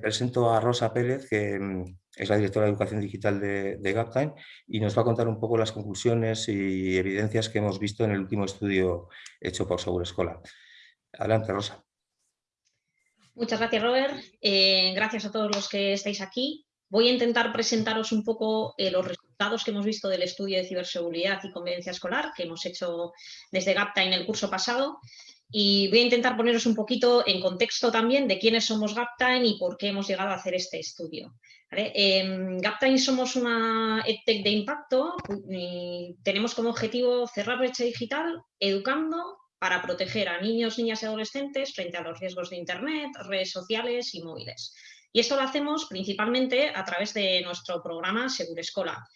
presento a Rosa Pérez, que mm, es la directora de Educación Digital de, Gaptime y nos va a contar un poco las conclusiones y evidencias que hemos visto en el último estudio hecho por Seguro Escola. Adelante, Rosa. Muchas gracias, Robert. Eh, gracias a todos los que estáis aquí. Voy a intentar presentaros un poco eh, los resultados que hemos visto del estudio de ciberseguridad y convivencia escolar que hemos hecho desde GAPTA en el curso pasado y voy a intentar poneros un poquito en contexto también de quiénes somos Gaptime y por qué hemos llegado a hacer este estudio. Em, Gaptime somos una EdTech de impacto y tenemos como objetivo cerrar brecha digital educando para proteger a niños, niñas y adolescentes frente a los riesgos de Internet, redes sociales y móviles. Y esto lo hacemos principalmente a través de nuestro programa Segurescola,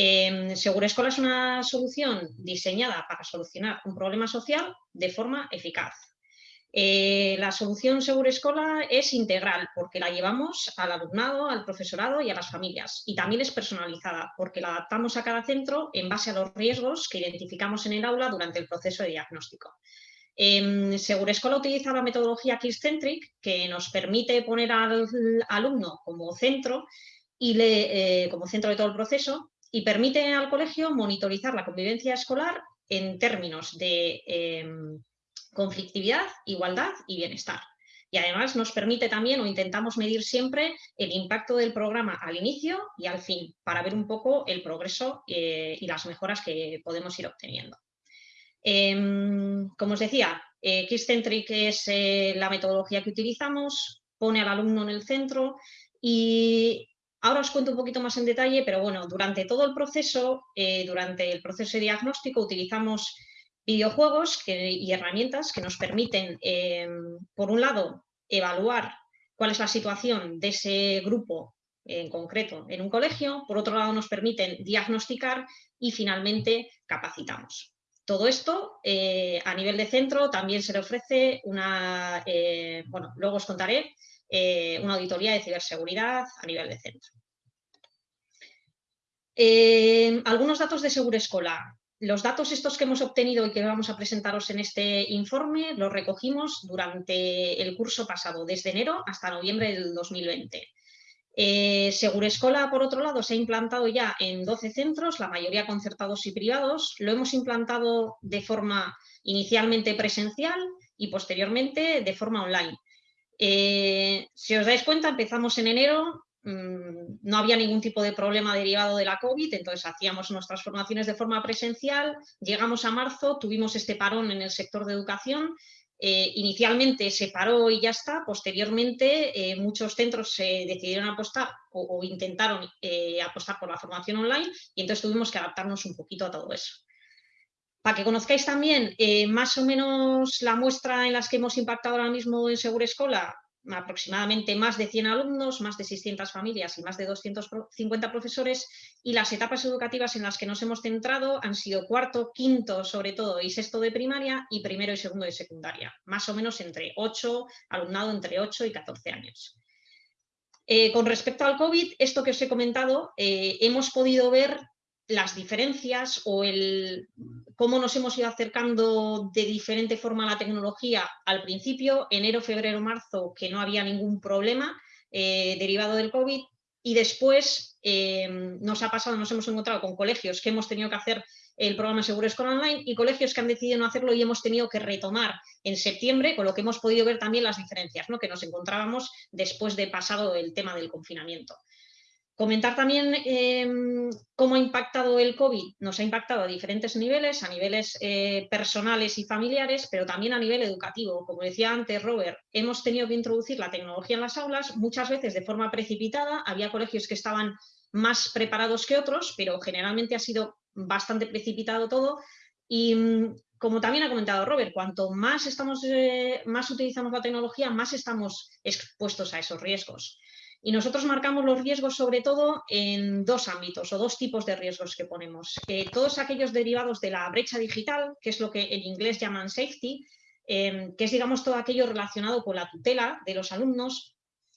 eh, Segurescola es una solución diseñada para solucionar un problema social de forma eficaz. Eh, la solución Segurescola es integral porque la llevamos al alumnado, al profesorado y a las familias. Y también es personalizada porque la adaptamos a cada centro en base a los riesgos que identificamos en el aula durante el proceso de diagnóstico. Eh, Segurescola utiliza la metodología Kids-Centric que nos permite poner al alumno como centro y le, eh, como centro de todo el proceso y permite al colegio monitorizar la convivencia escolar en términos de em, conflictividad, igualdad y bienestar. Y además nos permite también, o intentamos medir siempre, el impacto del programa al inicio y al fin, para ver un poco el progreso eh, y las mejoras que podemos ir obteniendo. Em, como os decía, eh, Kids-Centric es eh, la metodología que utilizamos, pone al alumno en el centro y Ahora os cuento un poquito más en detalle, pero bueno, durante todo el proceso, eh, durante el proceso de diagnóstico utilizamos videojuegos y herramientas que nos permiten, em, por un lado, evaluar cuál es la situación de ese grupo en concreto en un colegio, por otro lado nos permiten diagnosticar y finalmente capacitamos. Todo esto eh, a nivel de centro también se le ofrece una, eh, bueno, luego os contaré, eh, una auditoría de ciberseguridad a nivel de centro. Eh, algunos datos de Segurescola. Los datos estos que hemos obtenido y que vamos a presentaros en este informe los recogimos durante el curso pasado, desde enero hasta noviembre del 2020. Eh, Segurescola, por otro lado, se ha implantado ya en 12 centros, la mayoría concertados y privados. Lo hemos implantado de forma inicialmente presencial y posteriormente de forma online. Eh, si os dais cuenta, empezamos en enero, mm, no había ningún tipo de problema derivado de la COVID, entonces hacíamos nuestras formaciones de forma presencial, llegamos a marzo, tuvimos este parón en el sector de educación, eh, inicialmente se paró y ya está, posteriormente eh, muchos centros se decidieron apostar o, intentaron apostar por la formación online y entonces tuvimos que adaptarnos un poquito a todo eso. Para que conozcáis también eh, más o menos la muestra en las que hemos impactado ahora mismo en Segura Escola, aproximadamente más de 100 alumnos, más de 600 familias y más de 250 profesores y las etapas educativas en las que nos hemos centrado han sido cuarto, quinto sobre todo y sexto de primaria y primero y segundo de secundaria, más o menos entre 8, alumnado entre 8 y 14 años. Eh, con respecto al COVID, esto que os he comentado, eh, hemos podido ver las diferencias o el cómo nos hemos ido acercando de diferente forma a la tecnología al principio, enero, febrero, marzo, que no había ningún problema eh, derivado del COVID y después eh, nos ha pasado, nos hemos encontrado con colegios que hemos tenido que hacer el programa Seguro Escolar Online y colegios que han decidido no hacerlo y hemos tenido que retomar en septiembre, con lo que hemos podido ver también las diferencias ¿no? que nos encontrábamos después de pasado el tema del confinamiento. Comentar también em, cómo ha impactado el COVID. Nos ha impactado a diferentes niveles, a niveles eh, personales y familiares, pero también a nivel educativo. Como decía antes Robert, hemos tenido que introducir la tecnología en las aulas, muchas veces de forma precipitada. Había colegios que estaban más preparados que otros, pero generalmente ha sido bastante precipitado todo. Y mm, como también ha comentado Robert, cuanto más, estamos, eh, más utilizamos la tecnología, más estamos expuestos a esos riesgos. Y nosotros marcamos los riesgos sobre todo en dos ámbitos o dos tipos de riesgos que ponemos. Todos aquellos derivados de la brecha digital, que es lo que en inglés llaman safety, em, que es digamos todo aquello relacionado con la tutela de los alumnos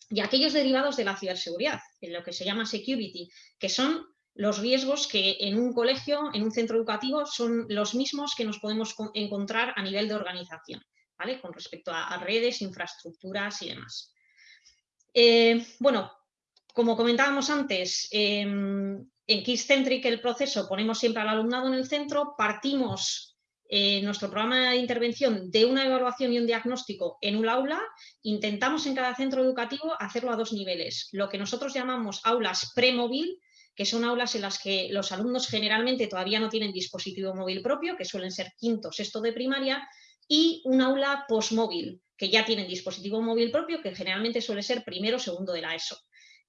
y aquellos derivados de la ciberseguridad, en lo que se llama security, que son los riesgos que en un colegio, en un centro educativo, son los mismos que nos podemos encontrar a nivel de organización, ¿vale? con respecto a redes, infraestructuras y demás. Eh, bueno, como comentábamos antes, em, en KissCentric el proceso ponemos siempre al alumnado en el centro, partimos eh, nuestro programa de intervención de una evaluación y un diagnóstico en un aula, intentamos en cada centro educativo hacerlo a dos niveles, lo que nosotros llamamos aulas premóvil, que son aulas en las que los alumnos generalmente todavía no tienen dispositivo móvil propio, que suelen ser quinto, sexto de primaria, y un aula postmóvil, que ya tienen dispositivo móvil propio, que generalmente suele ser primero o segundo de la ESO.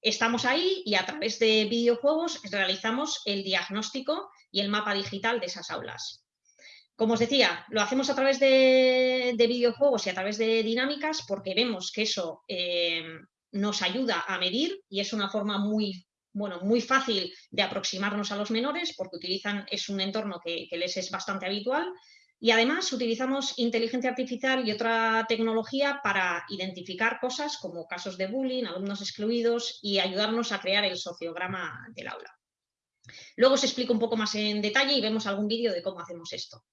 Estamos ahí y a través de videojuegos realizamos el diagnóstico y el mapa digital de esas aulas. Como os decía, lo hacemos a través de, videojuegos y a través de dinámicas porque vemos que eso eh, nos ayuda a medir y es una forma muy, bueno, muy fácil de aproximarnos a los menores porque utilizan, es un entorno que les es bastante habitual y además utilizamos inteligencia artificial y otra tecnología para identificar cosas como casos de bullying, alumnos excluidos y ayudarnos a crear el sociograma del aula. Luego os explico un poco más en detalle y vemos algún vídeo de cómo hacemos esto.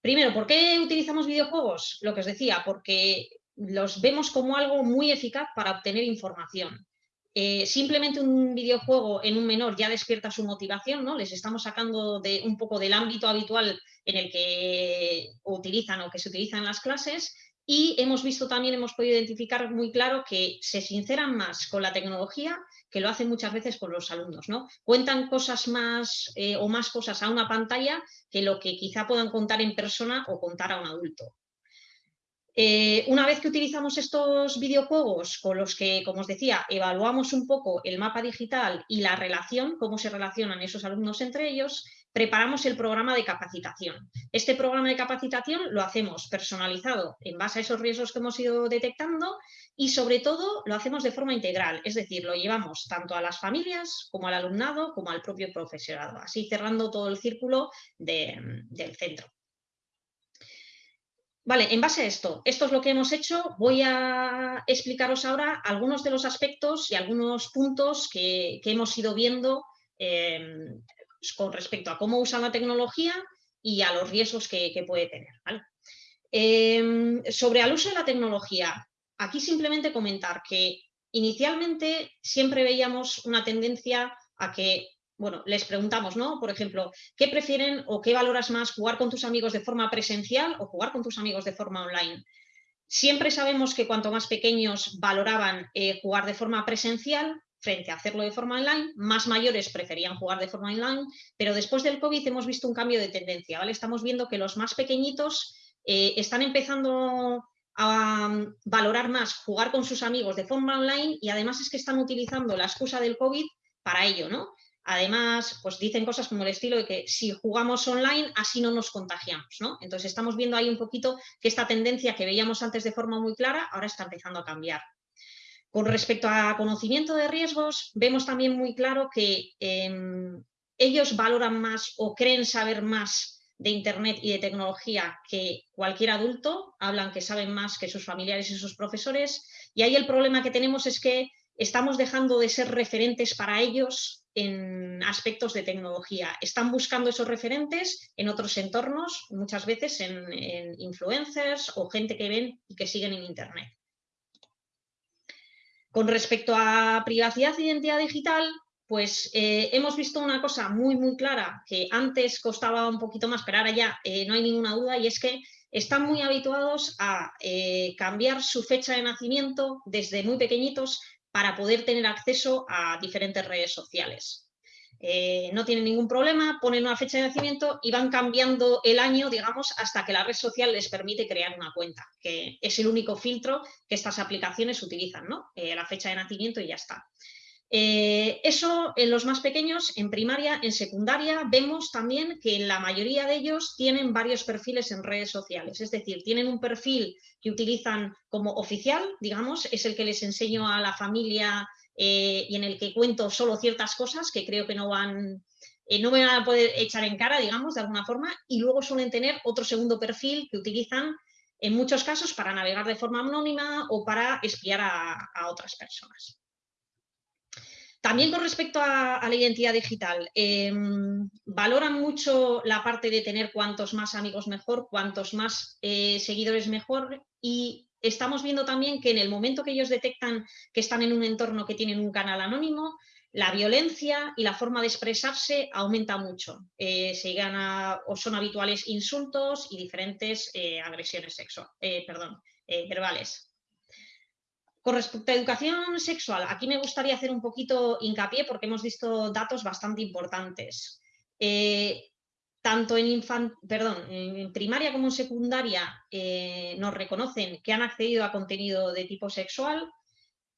Primero, ¿por qué utilizamos videojuegos? Lo que os decía, porque los vemos como algo muy eficaz para obtener información. Eh, simplemente un videojuego en un menor ya despierta su motivación, ¿no? Les estamos sacando de, un poco del ámbito habitual en el que utilizan o que se utilizan las clases y hemos visto también, hemos podido identificar muy claro que se sinceran más con la tecnología que lo hacen muchas veces con los alumnos, ¿no? Cuentan cosas más eh, o más cosas a una pantalla que lo que quizá puedan contar en persona o contar a un adulto. Eh, una vez que utilizamos estos videojuegos con los que, como os decía, evaluamos un poco el mapa digital y la relación, cómo se relacionan esos alumnos entre ellos, preparamos el programa de capacitación. Este programa de capacitación lo hacemos personalizado en base a esos riesgos que hemos ido detectando y sobre todo lo hacemos de forma integral, es decir, lo llevamos tanto a las familias como al alumnado como al propio profesorado, así cerrando todo el círculo del centro. Vale, en base a esto, esto es lo que hemos hecho. Voy a explicaros ahora algunos de los aspectos y algunos puntos que, hemos ido viendo em, con respecto a cómo usa la tecnología y a los riesgos que, puede tener. Em, sobre el uso de la tecnología, aquí simplemente comentar que inicialmente siempre veíamos una tendencia a que bueno, les preguntamos, ¿no? Por ejemplo, ¿qué prefieren o qué valoras más, jugar con tus amigos de forma presencial o jugar con tus amigos de forma online? Siempre sabemos que cuanto más pequeños valoraban eh, jugar de forma presencial frente a hacerlo de forma online, más mayores preferían jugar de forma online, pero después del COVID hemos visto un cambio de tendencia, ¿vale? Estamos viendo que los más pequeñitos eh, están empezando a mm, valorar más jugar con sus amigos de forma online y además es que están utilizando la excusa del COVID para ello, ¿no? Además, pues dicen cosas como el estilo de que si jugamos online, así no nos contagiamos, ¿no? Entonces estamos viendo ahí un poquito que esta tendencia que veíamos antes de forma muy clara, ahora está empezando a cambiar. Con respecto a conocimiento de riesgos, vemos también muy claro que em, ellos valoran más o creen saber más de Internet y de tecnología que cualquier adulto, hablan que saben más que sus familiares y sus profesores, y ahí el problema que tenemos es que estamos dejando de ser referentes para ellos en aspectos de tecnología. Están buscando esos referentes en otros entornos, muchas veces en, influencers o gente que ven y que siguen en Internet. Con respecto a privacidad e identidad digital, pues eh, hemos visto una cosa muy, muy clara que antes costaba un poquito más, pero ahora ya eh, no hay ninguna duda, y es que están muy habituados a eh, cambiar su fecha de nacimiento desde muy pequeñitos para poder tener acceso a diferentes redes sociales. Eh, no tienen ningún problema, ponen una fecha de nacimiento y van cambiando el año, digamos, hasta que la red social les permite crear una cuenta, que es el único filtro que estas aplicaciones utilizan, ¿no? Eh, la fecha de nacimiento y ya está. Eh, eso en los más pequeños, en primaria, en secundaria, vemos también que la mayoría de ellos tienen varios perfiles en redes sociales, es decir, tienen un perfil que utilizan como oficial, digamos, es el que les enseño a la familia eh, y en el que cuento solo ciertas cosas que creo que no van, eh, no me van a poder echar en cara, digamos, de alguna forma, y luego suelen tener otro segundo perfil que utilizan en muchos casos para navegar de forma anónima o para espiar a otras personas. También con respecto a, la identidad digital, em, valoran mucho la parte de tener cuantos más amigos mejor, cuantos más eh, seguidores mejor y estamos viendo también que en el momento que ellos detectan que están en un entorno que tienen un canal anónimo, la violencia y la forma de expresarse aumenta mucho. Eh, se llegan a, o son habituales insultos y diferentes eh, agresiones sexuales, verbales. Con respecto a educación sexual, aquí me gustaría hacer un poquito hincapié porque hemos visto datos bastante importantes. tanto en, primaria como en secundaria nos reconocen que han accedido a contenido de tipo sexual,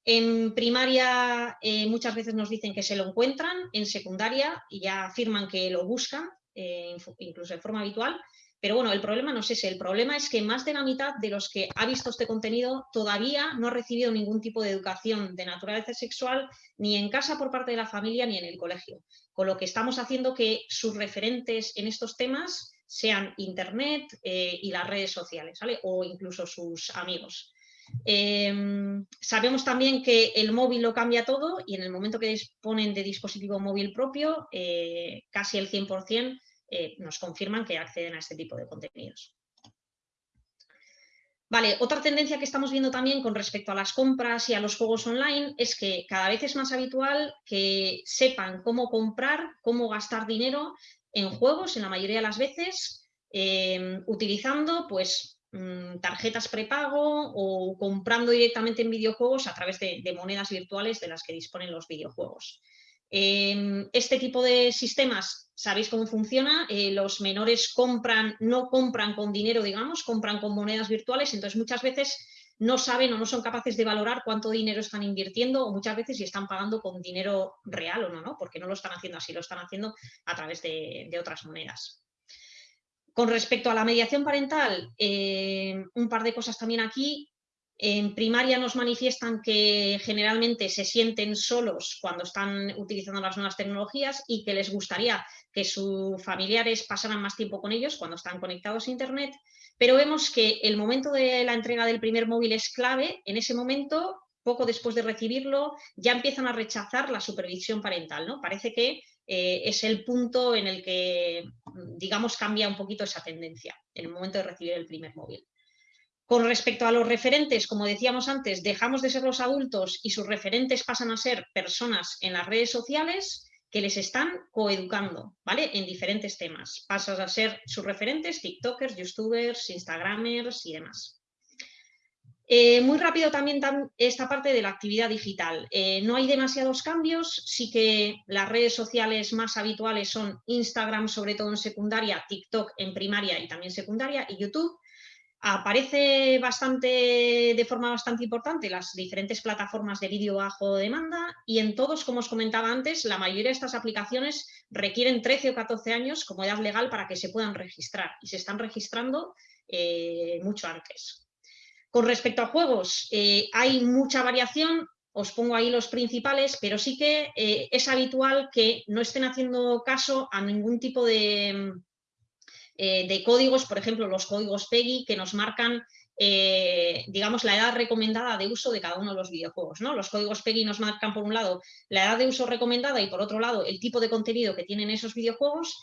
en primaria eh, muchas veces nos dicen que se lo encuentran, en secundaria ya afirman que lo buscan, eh, incluso de forma habitual, pero bueno, el problema no es ese, el problema es que más de la mitad de los que ha visto este contenido todavía no ha recibido ningún tipo de educación de naturaleza sexual ni en casa por parte de la familia ni en el colegio, con lo que estamos haciendo que sus referentes en estos temas sean Internet eh, y las redes sociales, o incluso sus amigos. Em, sabemos también que el móvil lo cambia todo y en el momento que disponen de dispositivo móvil propio, eh, casi el 100% eh, nos confirman que acceden a este tipo de contenidos. Vale, otra tendencia que estamos viendo también con respecto a las compras y a los juegos online es que cada vez es más habitual que sepan cómo comprar, cómo gastar dinero en juegos, en la mayoría de las veces, em, utilizando pues Mm, tarjetas prepago o comprando directamente en videojuegos a través de, monedas virtuales de las que disponen los videojuegos. Em, este tipo de sistemas, ¿sabéis cómo funciona? Eh, los menores compran, no compran con dinero, digamos, compran con monedas virtuales, entonces muchas veces no saben o no son capaces de valorar cuánto dinero están invirtiendo o muchas veces si están pagando con dinero real o no, ¿no? porque no lo están haciendo así, lo están haciendo a través de otras monedas. Con respecto a la mediación parental, eh, un par de cosas también aquí. En primaria nos manifiestan que generalmente se sienten solos cuando están utilizando las nuevas tecnologías y que les gustaría que sus familiares pasaran más tiempo con ellos cuando están conectados a Internet, pero vemos que el momento de la entrega del primer móvil es clave. En ese momento, poco después de recibirlo, ya empiezan a rechazar la supervisión parental. ¿no? Parece que eh, es el punto en el que, digamos, cambia un poquito esa tendencia en el momento de recibir el primer móvil. Con respecto a los referentes, como decíamos antes, dejamos de ser los adultos y sus referentes pasan a ser personas en las redes sociales que les están coeducando, ¿vale? En diferentes temas. Pasan a ser sus referentes, TikTokers, YouTubers, Instagramers y demás. Eh, muy rápido también esta parte de la actividad digital. Eh, no hay demasiados cambios, sí que las redes sociales más habituales son Instagram, sobre todo en secundaria, TikTok en primaria y también secundaria, y YouTube. Aparece bastante, de forma bastante importante las diferentes plataformas de vídeo bajo demanda y en todos, como os comentaba antes, la mayoría de estas aplicaciones requieren 13 o 14 años como edad legal para que se puedan registrar y se están registrando eh, mucho antes. Con respecto a juegos, eh, hay mucha variación, os pongo ahí los principales, pero sí que eh, es habitual que no estén haciendo caso a ningún tipo de, eh, de códigos, por ejemplo, los códigos PEGI que nos marcan digamos, la edad recomendada de uso de cada uno de los videojuegos. ¿no? Los códigos PEGI nos marcan, por un lado, la edad de uso recomendada y, por otro lado, el tipo de contenido que tienen esos videojuegos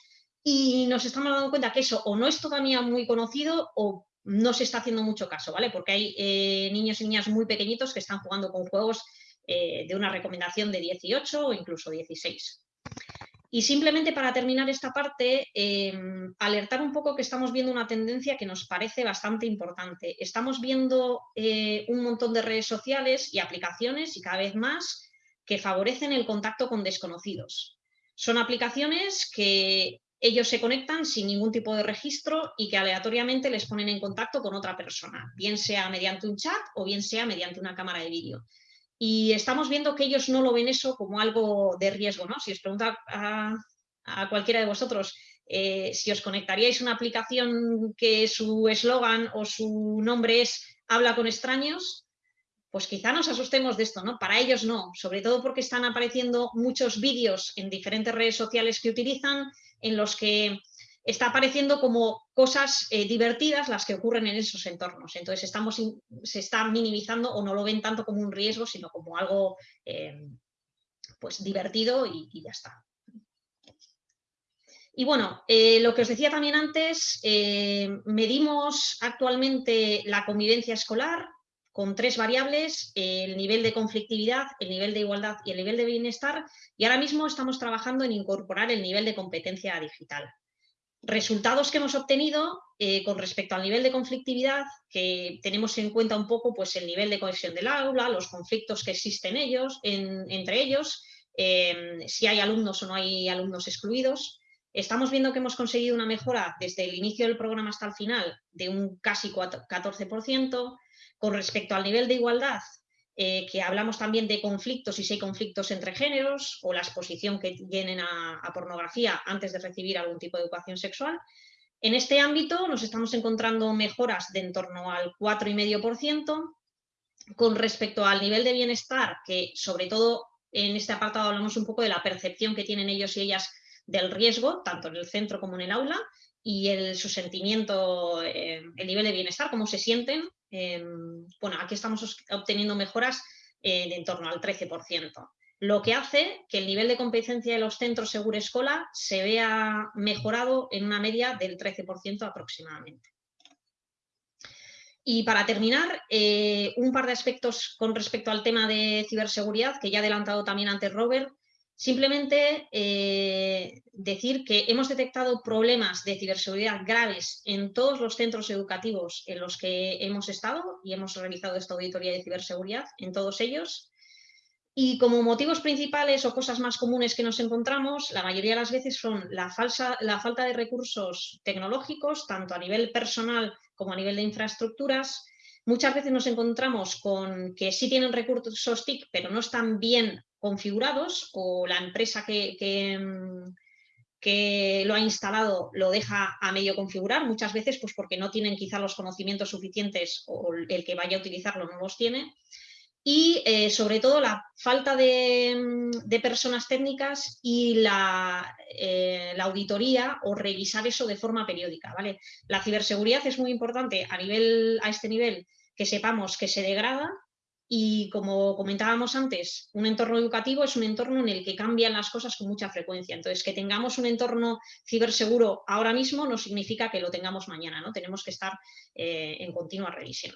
y nos estamos dando cuenta que eso o no es todavía muy conocido o no se está haciendo mucho caso, ¿vale? Porque hay eh, niños y niñas muy pequeñitos que están jugando con juegos eh, de una recomendación de 18 o incluso 16. Y simplemente para terminar esta parte, em, alertar un poco que estamos viendo una tendencia que nos parece bastante importante. Estamos viendo eh, un montón de redes sociales y aplicaciones y cada vez más que favorecen el contacto con desconocidos. Son aplicaciones que ellos se conectan sin ningún tipo de registro y que aleatoriamente les ponen en contacto con otra persona, bien sea mediante un chat o bien sea mediante una cámara de vídeo. Y estamos viendo que ellos no lo ven eso como algo de riesgo, ¿no? Si os pregunta a, cualquiera de vosotros eh, si os conectaríais una aplicación que su eslogan o su nombre es habla con extraños, pues quizá nos asustemos de esto, ¿no? Para ellos no, sobre todo porque están apareciendo muchos vídeos en diferentes redes sociales que utilizan en los que está apareciendo como cosas eh, divertidas las que ocurren en esos entornos. Entonces se está minimizando o no lo ven tanto como un riesgo, sino como algo eh, pues divertido y, ya está. Y bueno, eh, lo que os decía también antes, medimos actualmente la convivencia escolar con tres variables, el nivel de conflictividad, el nivel de igualdad y el nivel de bienestar, y ahora mismo estamos trabajando en incorporar el nivel de competencia digital. Resultados que hemos obtenido eh, con respecto al nivel de conflictividad, que tenemos en cuenta un poco pues, el nivel de cohesión del aula, los conflictos que existen ellos, entre ellos, eh, si hay alumnos o no hay alumnos excluidos. Estamos viendo que hemos conseguido una mejora desde el inicio del programa hasta el final de un casi 14%, con respecto al nivel de igualdad, eh, que hablamos también de conflictos y si hay conflictos entre géneros o la exposición que tienen a, pornografía antes de recibir algún tipo de educación sexual. En este ámbito nos estamos encontrando mejoras de en torno al 4,5%. Con respecto al nivel de bienestar, que sobre todo en este apartado hablamos un poco de la percepción que tienen ellos y ellas del riesgo, tanto en el centro como en el aula, y el, su sentimiento, eh, el nivel de bienestar, cómo se sienten Em, bueno, aquí estamos obteniendo mejoras eh, de en torno al 13%, lo que hace que el nivel de competencia de los centros Seguro Escola se vea mejorado en una media del 13% aproximadamente. Y para terminar, eh, un par de aspectos con respecto al tema de ciberseguridad, que ya ha adelantado también antes Robert, Simplemente eh, decir que hemos detectado problemas de ciberseguridad graves en todos los centros educativos en los que hemos estado y hemos realizado esta auditoría de ciberseguridad en todos ellos. Y como motivos principales o cosas más comunes que nos encontramos, la mayoría de las veces son la, falsa, la falta de recursos tecnológicos, tanto a nivel personal como a nivel de infraestructuras, Muchas veces nos encontramos con que sí tienen recursos TIC, pero no están bien configurados o la empresa que, que, lo ha instalado lo deja a medio configurar, muchas veces pues porque no tienen quizá los conocimientos suficientes o el que vaya a utilizarlo no los tiene. Y eh, sobre todo la falta de, personas técnicas y la, eh, la, auditoría o revisar eso de forma periódica. ¿vale? La ciberseguridad es muy importante a, nivel, a este nivel que sepamos que se degrada y como comentábamos antes, un entorno educativo es un entorno en el que cambian las cosas con mucha frecuencia. Entonces, que tengamos un entorno ciberseguro ahora mismo no significa que lo tengamos mañana, ¿no? Tenemos que estar eh, en continua revisión.